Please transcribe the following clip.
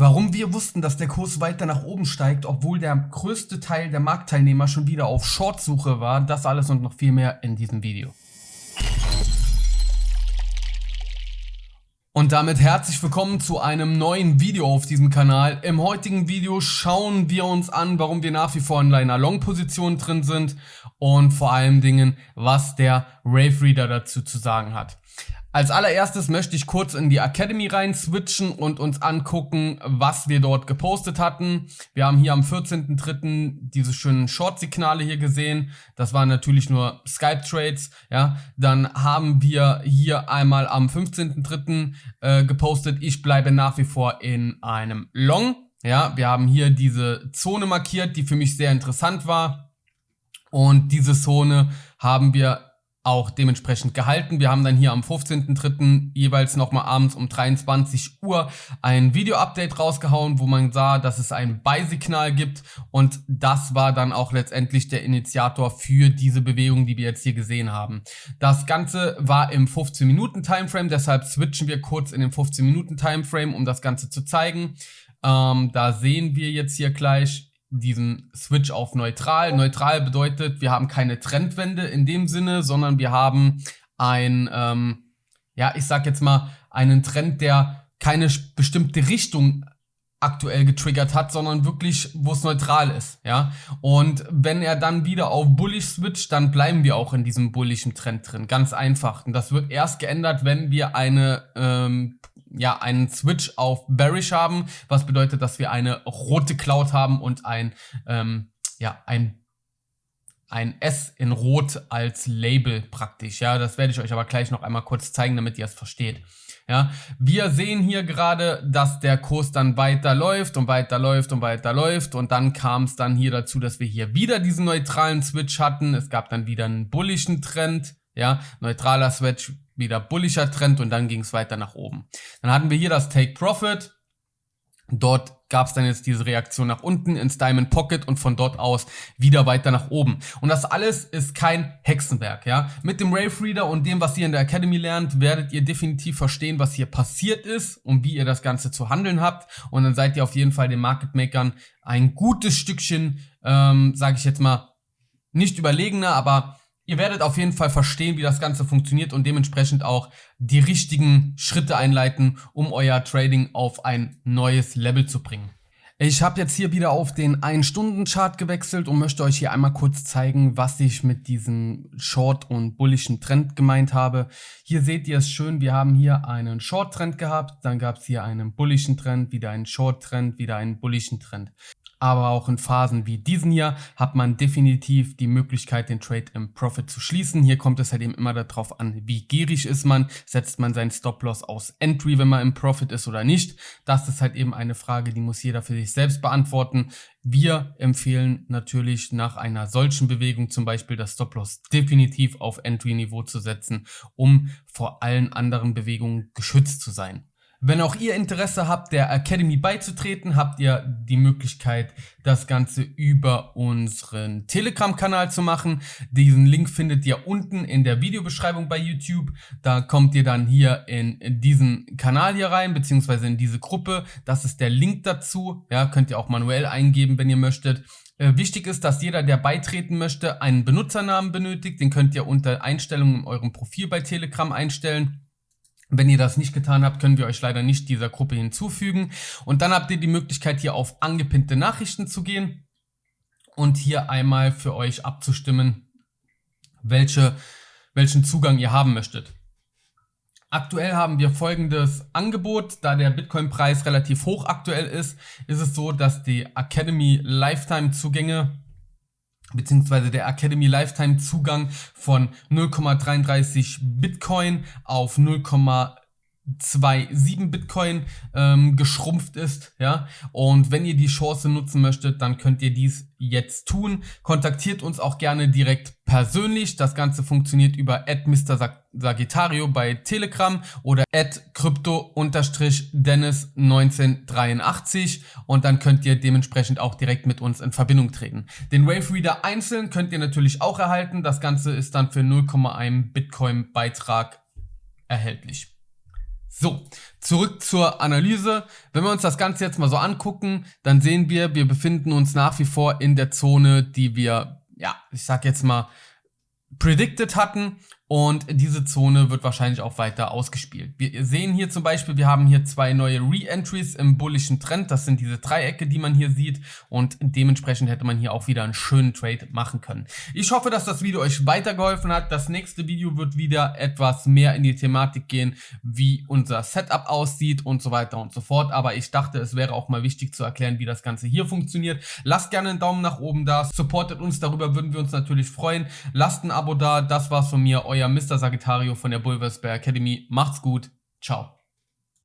Warum wir wussten, dass der Kurs weiter nach oben steigt, obwohl der größte Teil der Marktteilnehmer schon wieder auf Shortsuche war, das alles und noch viel mehr in diesem Video. Und damit herzlich willkommen zu einem neuen Video auf diesem Kanal. Im heutigen Video schauen wir uns an, warum wir nach wie vor in einer Long-Position drin sind und vor allen Dingen, was der Rave Reader dazu zu sagen hat. Als allererstes möchte ich kurz in die Academy rein switchen und uns angucken, was wir dort gepostet hatten. Wir haben hier am 14.03. diese schönen Short-Signale hier gesehen. Das waren natürlich nur Skype-Trades. Ja, Dann haben wir hier einmal am 15.03. Äh, gepostet, ich bleibe nach wie vor in einem Long. Ja, wir haben hier diese Zone markiert, die für mich sehr interessant war. Und diese Zone haben wir auch dementsprechend gehalten. Wir haben dann hier am 15.03. jeweils nochmal abends um 23 Uhr ein Video-Update rausgehauen, wo man sah, dass es ein Buy-Signal gibt und das war dann auch letztendlich der Initiator für diese Bewegung, die wir jetzt hier gesehen haben. Das Ganze war im 15-Minuten-Timeframe, deshalb switchen wir kurz in den 15-Minuten-Timeframe, um das Ganze zu zeigen. Ähm, da sehen wir jetzt hier gleich diesen Switch auf neutral. Neutral bedeutet, wir haben keine Trendwende in dem Sinne, sondern wir haben ein, ähm, ja, ich sag jetzt mal, einen Trend, der keine bestimmte Richtung aktuell getriggert hat, sondern wirklich, wo es neutral ist, ja. Und wenn er dann wieder auf Bullish switcht, dann bleiben wir auch in diesem bullischen Trend drin, ganz einfach. Und das wird erst geändert, wenn wir eine ähm, ja, einen Switch auf Bearish haben, was bedeutet, dass wir eine rote Cloud haben und ein, ähm, ja, ein ein S in Rot als Label praktisch. Ja, das werde ich euch aber gleich noch einmal kurz zeigen, damit ihr es versteht. Ja, wir sehen hier gerade, dass der Kurs dann weiter läuft und weiter läuft und weiter läuft und dann kam es dann hier dazu, dass wir hier wieder diesen neutralen Switch hatten. Es gab dann wieder einen bullischen Trend. Ja, neutraler Switch, wieder bullischer Trend und dann ging es weiter nach oben. Dann hatten wir hier das Take Profit. Dort gab es dann jetzt diese Reaktion nach unten ins Diamond Pocket und von dort aus wieder weiter nach oben. Und das alles ist kein Hexenwerk, ja. Mit dem Rave Reader und dem, was ihr in der Academy lernt, werdet ihr definitiv verstehen, was hier passiert ist und wie ihr das Ganze zu handeln habt. Und dann seid ihr auf jeden Fall den Market Makern ein gutes Stückchen, ähm, sage ich jetzt mal, nicht überlegener, aber Ihr werdet auf jeden Fall verstehen, wie das Ganze funktioniert und dementsprechend auch die richtigen Schritte einleiten, um euer Trading auf ein neues Level zu bringen. Ich habe jetzt hier wieder auf den 1-Stunden-Chart gewechselt und möchte euch hier einmal kurz zeigen, was ich mit diesem Short- und bullischen Trend gemeint habe. Hier seht ihr es schön, wir haben hier einen Short-Trend gehabt, dann gab es hier einen bullischen Trend, wieder einen Short-Trend, wieder einen bullischen Trend aber auch in Phasen wie diesen hier hat man definitiv die Möglichkeit, den Trade im Profit zu schließen. Hier kommt es halt eben immer darauf an, wie gierig ist man, setzt man seinen Stop-Loss aus Entry, wenn man im Profit ist oder nicht. Das ist halt eben eine Frage, die muss jeder für sich selbst beantworten. Wir empfehlen natürlich nach einer solchen Bewegung zum Beispiel das Stop-Loss definitiv auf Entry-Niveau zu setzen, um vor allen anderen Bewegungen geschützt zu sein. Wenn auch ihr Interesse habt, der Academy beizutreten, habt ihr die Möglichkeit, das Ganze über unseren Telegram-Kanal zu machen. Diesen Link findet ihr unten in der Videobeschreibung bei YouTube. Da kommt ihr dann hier in, diesen Kanal hier rein, beziehungsweise in diese Gruppe. Das ist der Link dazu. Ja, könnt ihr auch manuell eingeben, wenn ihr möchtet. Äh, wichtig ist, dass jeder, der beitreten möchte, einen Benutzernamen benötigt. Den könnt ihr unter Einstellungen in eurem Profil bei Telegram einstellen. Wenn ihr das nicht getan habt, können wir euch leider nicht dieser Gruppe hinzufügen. Und dann habt ihr die Möglichkeit, hier auf angepinnte Nachrichten zu gehen und hier einmal für euch abzustimmen, welche, welchen Zugang ihr haben möchtet. Aktuell haben wir folgendes Angebot, da der Bitcoin-Preis relativ hoch aktuell ist, ist es so, dass die Academy Lifetime-Zugänge beziehungsweise der Academy Lifetime Zugang von 0,33 Bitcoin auf 0,27 Bitcoin ähm, geschrumpft ist, ja. Und wenn ihr die Chance nutzen möchtet, dann könnt ihr dies jetzt tun. Kontaktiert uns auch gerne direkt persönlich. Das Ganze funktioniert über Sagittario bei Telegram oder crypto-dennis1983 und dann könnt ihr dementsprechend auch direkt mit uns in Verbindung treten. Den Wave Reader einzeln könnt ihr natürlich auch erhalten. Das Ganze ist dann für 0,1 Bitcoin Beitrag erhältlich. So, zurück zur Analyse. Wenn wir uns das Ganze jetzt mal so angucken, dann sehen wir, wir befinden uns nach wie vor in der Zone, die wir, ja, ich sag jetzt mal, predicted hatten und diese Zone wird wahrscheinlich auch weiter ausgespielt. Wir sehen hier zum Beispiel, wir haben hier zwei neue Re-Entries im bullischen Trend. Das sind diese Dreiecke, die man hier sieht und dementsprechend hätte man hier auch wieder einen schönen Trade machen können. Ich hoffe, dass das Video euch weitergeholfen hat. Das nächste Video wird wieder etwas mehr in die Thematik gehen, wie unser Setup aussieht und so weiter und so fort. Aber ich dachte, es wäre auch mal wichtig zu erklären, wie das Ganze hier funktioniert. Lasst gerne einen Daumen nach oben da, supportet uns, darüber würden wir uns natürlich freuen. Lasst ein Abo da, das war's von mir, euer Mr. Sagittario von der Bulversberg Academy. Macht's gut. Ciao.